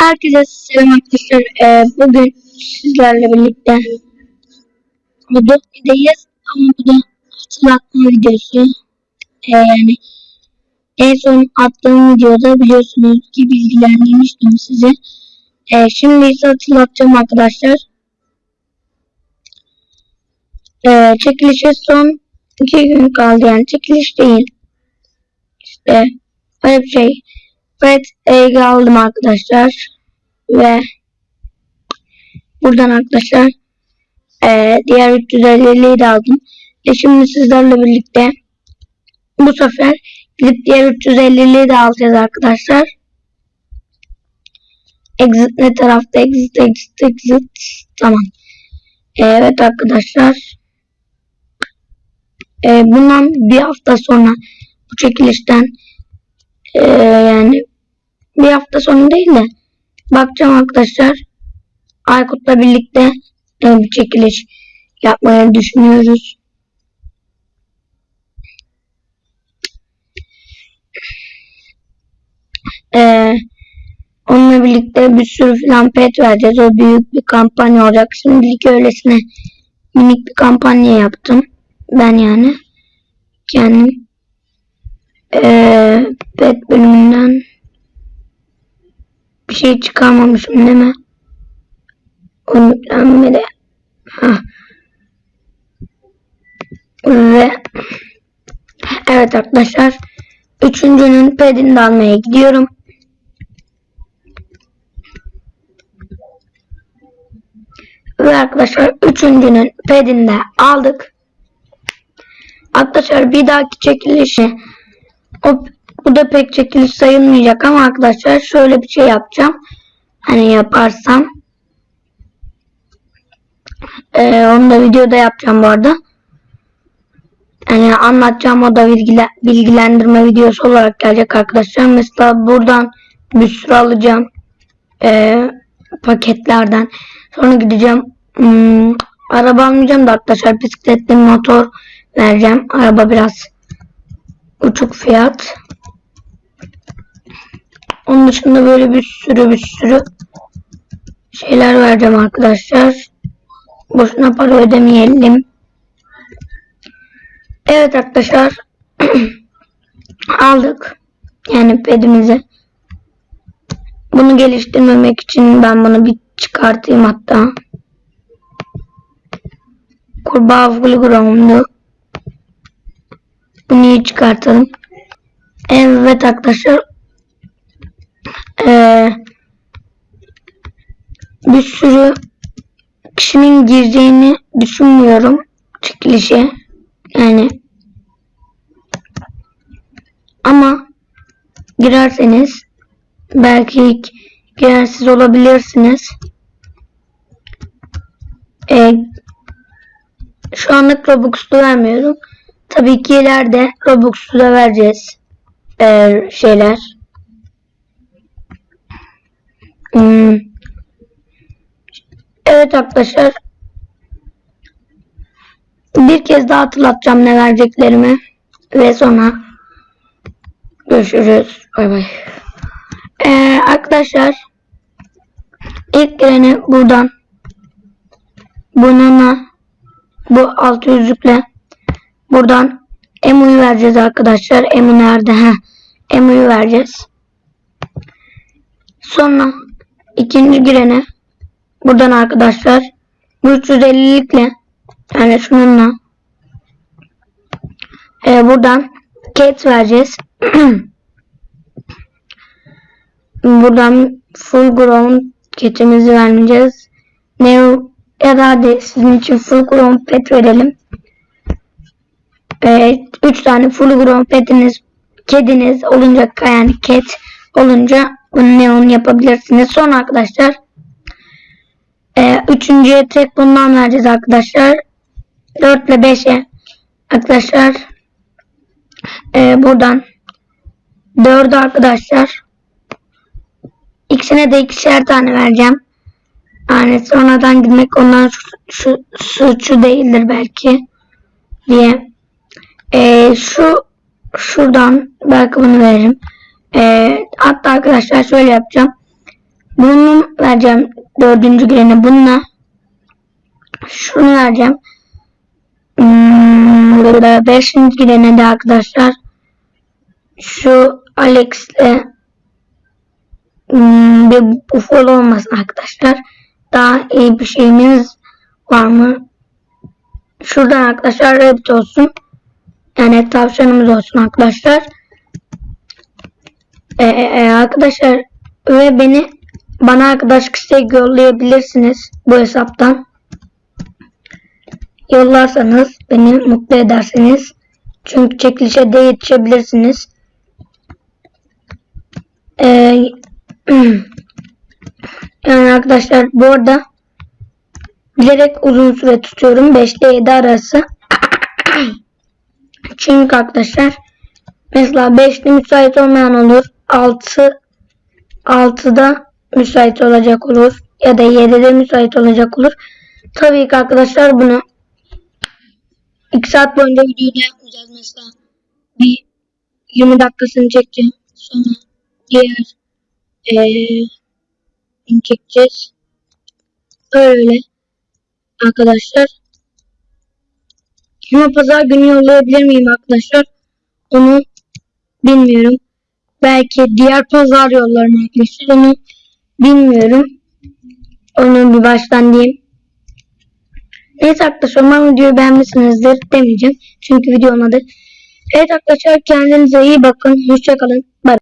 Herkese selam arkadaşlar. Ee, bugün sizlerle birlikte Adobe'deyiz ama bu da hatırlatma videosu. Ee, yani en son attığım videoda biliyorsunuz ki bilgilendirmiştim sizi. Ee, şimdi ise hatırlatacağım arkadaşlar. Ee, çekilişe son iki gün kaldı yani çekiliş değil. İşte öyle bir şey. Evet Ege aldım arkadaşlar. Ve buradan arkadaşlar eee, diğer 350'liyi de aldım. Ve şimdi sizlerle birlikte bu sefer gidip diğer 350'liyi de alacağız arkadaşlar. Exit ne tarafta? Exit, exit, exit. Tamam. Evet arkadaşlar. Eee, bundan bir hafta sonra bu çekilişten eee, yani bir hafta sonra değil de bakacağım arkadaşlar. Aykut'la birlikte e, bir çekiliş yapmayı düşünüyoruz. Ee, onunla birlikte bir sürü filan pet vereceğiz. O büyük bir kampanya olacak. Şimdilik öylesine minik bir kampanya yaptım. Ben yani kendim ee, pet bölümünden bir şey çıkarmamışım değil mi? Unutlanmadı. Hah. Ve evet arkadaşlar üçüncünün pedini almaya gidiyorum. Ve arkadaşlar üçüncünün pedini de aldık. Arkadaşlar bir dahaki çekilişi o, bu da pek çekiliş sayılmayacak ama arkadaşlar şöyle bir şey yapacağım. Hani yaparsam ee, onu da videoda yapacağım bu arada. Yani anlatacağım o da bilgile, bilgilendirme videosu olarak gelecek arkadaşlar. Mesela buradan bir sürü alacağım. Ee, paketlerden. Sonra gideceğim. Hmm, araba almayacağım da arkadaşlar bisikletli motor vereceğim. Araba biraz uçuk fiyat. Onun dışında böyle bir sürü bir sürü şeyler vereceğim arkadaşlar. Boşuna para ödemeyelim. Evet arkadaşlar. Aldık. Yani pedimizi. Bunu geliştirmemek için ben bunu bir çıkartayım hatta. Kurbağa Fulgurum'du. Bunu iyi çıkartalım. Evet arkadaşlar. Ee, bir sürü kişinin gireceğini düşünmüyorum çekilişe. Yani ama girerseniz belki ilk girersiz olabilirsiniz. Ee, şu anlık Robux'lu vermiyorum. Tabii ki ileride Robux'lu da vereceğiz. Ee, şeyler. Hmm. Evet arkadaşlar. Bir kez daha hatırlatacağım ne vereceklerimi. Ve sonra görüşürüz. Bay bay. Ee, arkadaşlar ilk gireni buradan bununla bu alt yüzükle buradan emu'yu vereceğiz arkadaşlar. Emu nerede? Heh. Emu'yu vereceğiz. Sonra ikinci girene buradan arkadaşlar 350'likle yani şununla e, buradan cat vereceğiz. buradan full grown cat'imizi vermeyeceğiz. Neo ya da hadi sizin için full grown pet verelim. Evet, 3 tane full grown petiniz kediniz olunca yani cat olunca bunu neon yapabilirsiniz. Son arkadaşlar e, üçüncüye tek bundan vereceğiz arkadaşlar. 4 ile 5'e arkadaşlar e, buradan 4'ü arkadaşlar ikisine de ikişer tane vereceğim. Yani sonradan gitmek ondan şu, şu suçu değildir belki diye. E, şu şuradan belki bunu veririm. E, hatta arkadaşlar şöyle yapacağım. Bunu vereceğim. Dördüncü girene bununla. Şunu vereceğim. Hmm, beşinci girene de arkadaşlar şu Alex'le hmm, bir ufol olmasın arkadaşlar. Daha iyi bir şeyimiz var mı? Şuradan arkadaşlar Rabbit olsun. Yani tavşanımız olsun arkadaşlar. Ee, e, arkadaşlar ve beni bana arkadaş istek yollayabilirsiniz bu hesaptan. Yollarsanız beni mutlu edersiniz. Çünkü çekilişe de yetişebilirsiniz. Ee, yani arkadaşlar bu arada bilerek uzun süre tutuyorum. 5 ile 7 arası. Çünkü arkadaşlar mesela 5'te müsait olmayan olur. 6 6'da müsait olacak olur. Ya da 7'de müsait olacak olur. Tabii ki arkadaşlar bunu 2 saat boyunca videoda yapmayacağız mesela. Bir 20 dakikasını çekeceğim. Sonra diğer eee çekeceğiz. Öyle arkadaşlar. Ama pazar günü yollayabilir miyim arkadaşlar? Onu bilmiyorum. Belki diğer pazar yollarım arkadaşlar. Onu bilmiyorum. Onu bir baştan diyeyim. Evet arkadaşlar umarım videoyu beğenmişsinizdir demeyeceğim. Çünkü video olmadı. Evet arkadaşlar kendinize iyi bakın. Hoşçakalın. Bye.